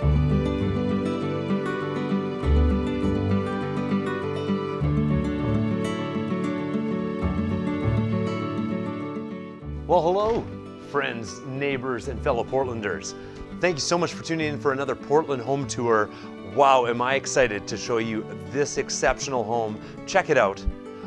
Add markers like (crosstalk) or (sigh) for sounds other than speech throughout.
Well, hello, friends, neighbors, and fellow Portlanders. Thank you so much for tuning in for another Portland home tour. Wow, am I excited to show you this exceptional home. Check it out.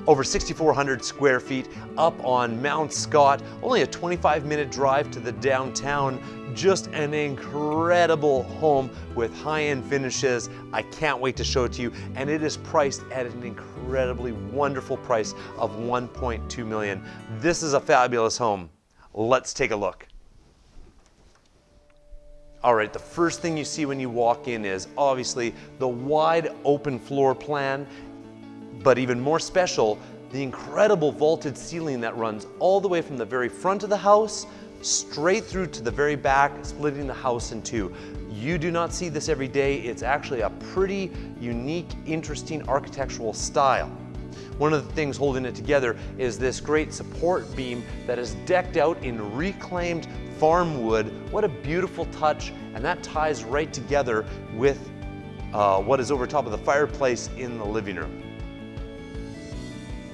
Over 6,400 square feet up on Mount Scott, only a 25 minute drive to the downtown. Just an incredible home with high-end finishes. I can't wait to show it to you. And it is priced at an incredibly wonderful price of 1.2 million. This is a fabulous home. Let's take a look. All right, the first thing you see when you walk in is obviously the wide open floor plan, but even more special, the incredible vaulted ceiling that runs all the way from the very front of the house straight through to the very back, splitting the house in two. You do not see this every day. It's actually a pretty unique, interesting architectural style. One of the things holding it together is this great support beam that is decked out in reclaimed farm wood. What a beautiful touch, and that ties right together with uh, what is over top of the fireplace in the living room.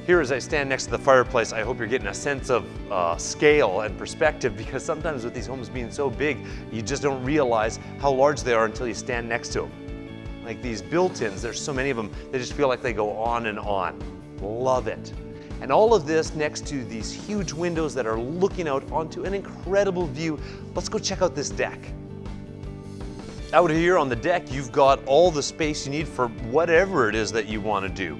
Here as I stand next to the fireplace, I hope you're getting a sense of uh, scale and perspective because sometimes with these homes being so big, you just don't realize how large they are until you stand next to them. Like these built-ins, there's so many of them, they just feel like they go on and on. Love it. And all of this next to these huge windows that are looking out onto an incredible view. Let's go check out this deck. Out here on the deck, you've got all the space you need for whatever it is that you want to do.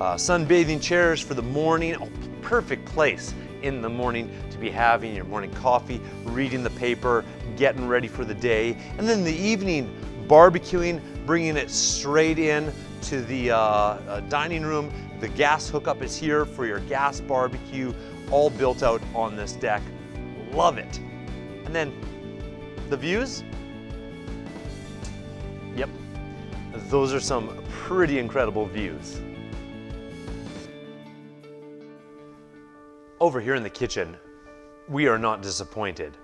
Uh, sunbathing chairs for the morning, oh, perfect place in the morning to be having your morning coffee, reading the paper, getting ready for the day. And then the evening, barbecuing, bringing it straight in to the uh, uh, dining room. The gas hookup is here for your gas barbecue, all built out on this deck. Love it. And then the views. Yep, those are some pretty incredible views. Over here in the kitchen, we are not disappointed.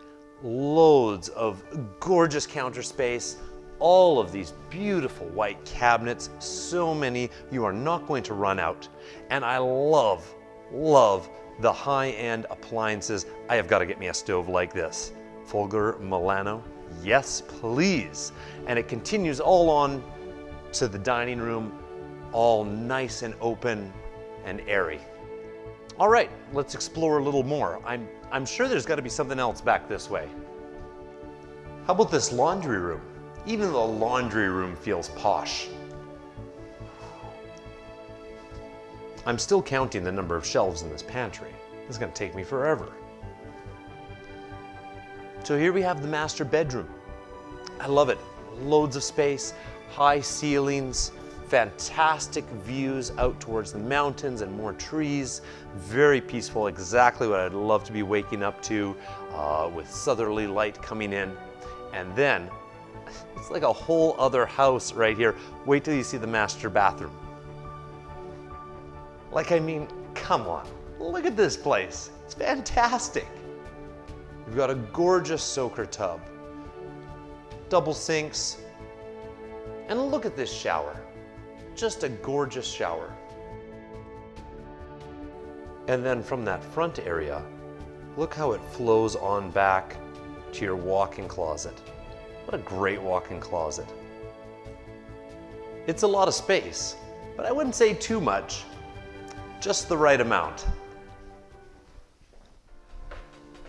Loads of gorgeous counter space, all of these beautiful white cabinets, so many, you are not going to run out. And I love, love the high-end appliances. I have got to get me a stove like this. Fulgor Milano, yes please. And it continues all on to the dining room, all nice and open and airy. All right, let's explore a little more. I'm, I'm sure there's gotta be something else back this way. How about this laundry room? Even the laundry room feels posh. I'm still counting the number of shelves in this pantry. This is gonna take me forever. So here we have the master bedroom. I love it. Loads of space, high ceilings, fantastic views out towards the mountains and more trees. Very peaceful, exactly what I'd love to be waking up to uh, with southerly light coming in. And then, (laughs) it's like a whole other house right here. Wait till you see the master bathroom. Like, I mean, come on, look at this place. It's fantastic. You've got a gorgeous soaker tub, double sinks, and look at this shower. Just a gorgeous shower. And then from that front area, look how it flows on back to your walk-in closet. What a great walk-in closet. It's a lot of space, but I wouldn't say too much, just the right amount.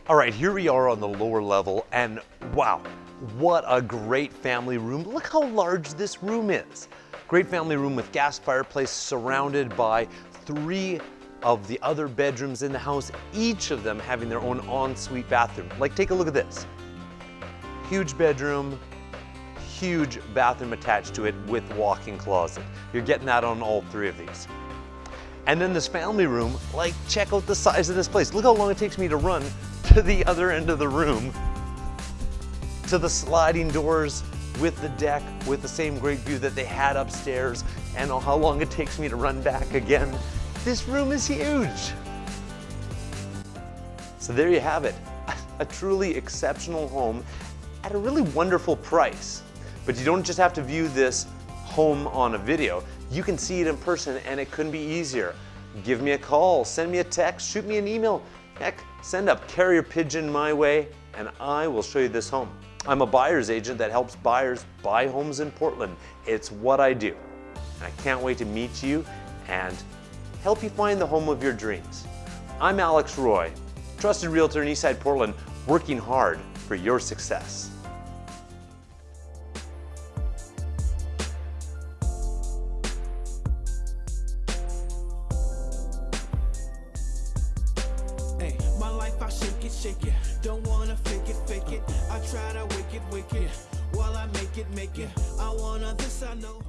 All right, here we are on the lower level and wow, what a great family room. Look how large this room is. Great family room with gas fireplace surrounded by three of the other bedrooms in the house, each of them having their own ensuite bathroom. Like take a look at this. Huge bedroom, huge bathroom attached to it with walk-in closet. You're getting that on all three of these. And then this family room, like check out the size of this place. Look how long it takes me to run (laughs) to the other end of the room, to the sliding doors, with the deck, with the same great view that they had upstairs, and oh, how long it takes me to run back again. This room is huge. So there you have it, (laughs) a truly exceptional home at a really wonderful price. But you don't just have to view this home on a video. You can see it in person and it couldn't be easier. Give me a call, send me a text, shoot me an email. Heck, send up carrier pigeon my way and I will show you this home. I'm a buyer's agent that helps buyers buy homes in Portland. It's what I do. And I can't wait to meet you and help you find the home of your dreams. I'm Alex Roy, trusted realtor in Eastside Portland, working hard for your success. Life I shake it, shake it. Don't wanna fake it, fake it. I try to wake it, wake it. While I make it, make it. I wanna this, I know.